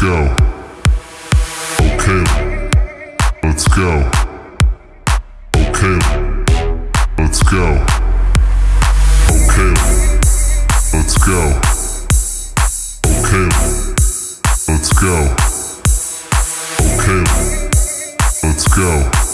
go. Okay, let's go. Okay, let's go. Okay, let's go. Okay, let's go. Okay, let's go.